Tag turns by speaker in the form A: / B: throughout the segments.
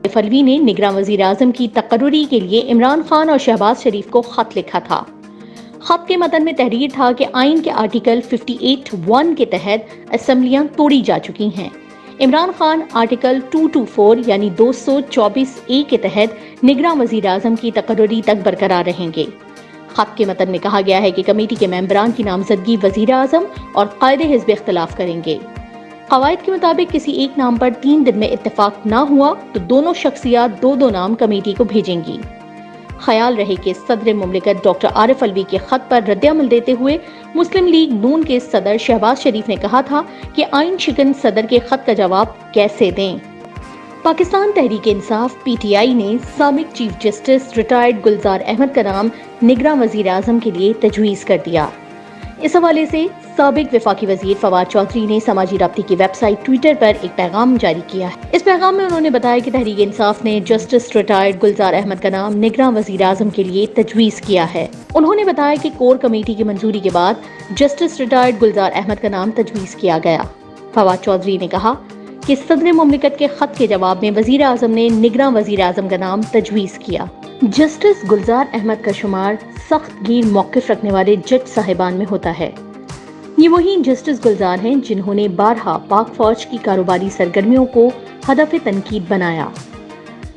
A: عارف الوی نے نگراں وزیر اعظم کی تقرری کے لیے عمران خان اور شہباز شریف کو خط لکھا تھا۔ خط کے متن میں تحریر تھا کہ آئین کے آرٹیکل 58 ون کے تحت اسمبلیاں توڑی جا چکی ہیں۔ عمران خان آرٹیکل 224 یعنی دو سو چوبیس اے کے تحت نگراں وزیر اعظم کی تقرری تک برقرار رہیں گے۔ خط کے متن میں کہا گیا ہے کہ کمیٹی کے ممبران کی نامزدگی وزیر اعظم اور قائد حزب اختلاف کریں گے۔ قواعد کے مطابق کسی ایک نام پر تین دن میں اتفاق نہ ہوا تو دونوں شخصیات دو دو نام کمیٹی کو بھیجیں گی۔ خیال رہے کہ صدر مملکت ڈاکٹر عارف الوی کے خط پر رد عمل دیتے ہوئے مسلم لیگ نون کے صدر شہباز شریف نے کہا تھا کہ آئین شکن صدر کے خط کا جواب کیسے دیں۔ Pakistan Tehreek Insaf P T I نے سابق chief justice retired Gulzar Ahmed کا نام نگراں وزیر اعظم کے لیے تجویز کر دیا۔ اس حوالے سے سابق وفاقی وزیر فواد چودھری نے سماجی رابطے کی ویب سائٹ ٹویٹر پر ایک پیغام جاری کیا ہے۔ اس پیغام میں انہوں نے بتایا کہ تحریک انصاف نے جسٹس ریٹائرڈ گلزار احمد کا نام نگراں وزیر اعظم کے لیے تجویز کیا ہے۔ انہوں نے بتایا کہ کور کمیٹی کی منظوری کے بعد جسٹس ریٹائرڈ گلزار احمد کا نام تجویز کیا گیا۔ فواد چودھری نے کہا کہ صدر مملکت کے خط کے جواب میں وزیر اعظم نے نگراں وزیر اعظم کا نام تجویز کیا۔ جسٹس گلزار احمد کا شمار سخت گیر موقف رکھنے والے جج صاحبان میں ہوتا ہے۔ یہ وہی جسٹس گلزار ہیں جنہوں نے بارہا پاک فوج کی کاروباری سرگرمیوں کو ہدف تنقید بنایا۔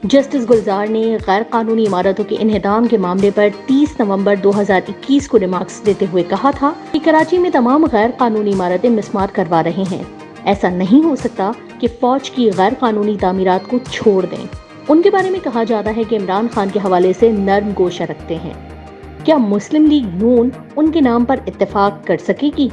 A: جسٹس گلزار نے غیر قانونی عمارتوں کے انہدام کے معاملے پر تیس نومبر دو ہزار اکیس کو ریمارکس دیتے ہوئے کہا تھا کہ کراچی میں تمام غیر قانونی عمارتیں مسمار کروا رہے ہیں۔ ایسا نہیں ہو سکتا کہ فوج کی غیر قانونی تعمیرات کو چھوڑ دیں۔ ان کے بارے میں کہا جاتا ہے کہ عمران خان کے حوالے سے نرم گوشہ رکھتے ہیں۔ کیا مسلم لیگ نون ان کے نام پر اتفاق کر سکے گی؟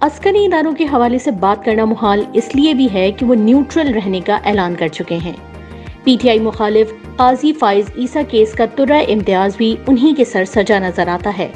A: عسکری اداروں کے حوالے سے بات کرنا محال اس لیے بھی ہے کہ وہ نیوٹرل رہنے کا اعلان کر چکے ہیں۔ پی ٹی آئی مخالف قاضی فائز عیسیٰ کیس کا ترہ امتیاز بھی انہی کے سر سجا نظر آتا ہے۔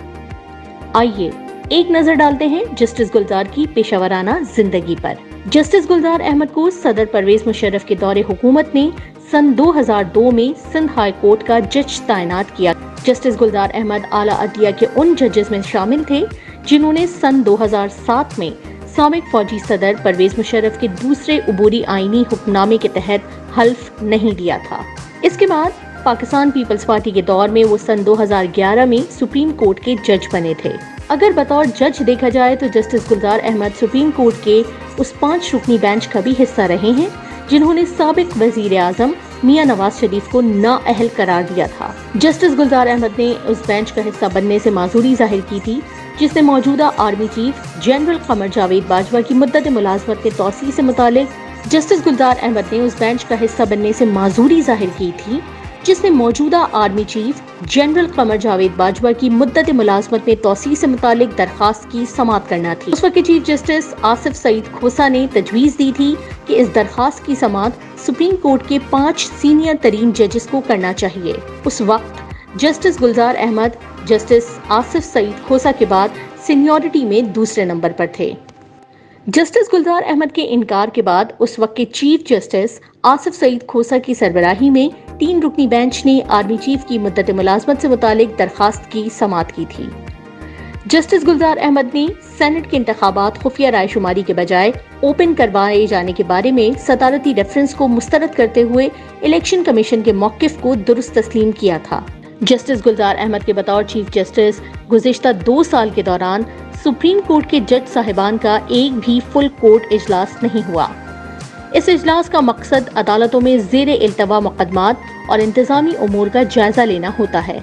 A: آئیے ایک نظر ڈالتے ہیں جسٹس گلزار کی پیشہ ورانہ زندگی پر۔ جسٹس گلزار احمد کو صدر پرویز مشرف کے دور حکومت نے سن دو ہزار دو میں سندھ ہائی کورٹ کا جج تعینات کیا۔ جسٹس گلزار احمد اعلیٰ عدلیہ کے ان ججز میں شامل تھے جنہوں نے سن دو ہزار سات میں سابق فوجی صدر پرویز مشرف کے دوسرے عبوری آئینی حکم نامے کے تحت حلف نہیں دیا تھا۔ اس کے بعد پاکستان پیپلز پارٹی کے دور میں وہ سن دو ہزار گیارہ میں سپریم کورٹ کے جج بنے تھے۔ اگر بطور جج دیکھا جائے تو justice Gulzar Ahmed supreme court کے اس پانچ رکنی بینچ کا بھی حصہ رہے ہیں، جنہوں نے سابق وزیر اعظم میاں نواز شریف کو نا اہل قرار دیا تھا۔ جسٹس گلزار احمد نے اس بینچ کا حصہ بننے سے معذوری ظاہر کی تھی۔ جس نے موجودہ army chief general Qamar Javed Bajwa کی مدت ملازمت کے توسیع سے متعلق جسٹس گلزار احمد نے اس بینچ کا حصہ بننے سے معذوری ظاہر کی تھی، جس نے موجودہ army chief general Qamar Javed Bajwa کی مدت ملازمت میں توسیع سے متعلق درخواست کی سماعت کرنا تھی۔ اس وقت چیف جسٹس آصف سعید کھوسا نے تجویز دی تھی کہ اس درخواست کی سماعت سپریم کورٹ کے پانچ سینئر ترین ججز کو کرنا چاہیے۔ اس وقت جسٹس گلزار احمد، جسٹس آصف سعید کھوسا کے بعد سینیورٹی میں دوسرے نمبر پر تھے۔ جسٹس گلزار احمد کے انکار کے بعد اس وقت کے چیف جسٹس آصف سعید کھوسا کی سربراہی میں تین رکنی بینچ نے آرمی چیف کی مدت ملازمت سے متعلق درخواست کی سماعت کی تھی۔ جسٹس گلزار احمد نے سینٹ کے انتخابات خفیہ رائے شماری کے بجائے اوپن کروائے جانے کے بارے میں صدارتی ریفرنس کو مسترد کرتے ہوئے الیکشن کمیشن کے موقف کو درست تسلیم کیا تھا۔ جسٹس گلزار احمد کے بطور چیف جسٹس، گزشتہ دو سال کے دوران سپریم کورٹ کے جج صاحبان کا ایک بھی فل کورٹ اجلاس نہیں ہوا۔ اس اجلاس کا مقصد عدالتوں میں زیر التوا مقدمات اور انتظامی امور کا جائزہ لینا ہوتا ہے۔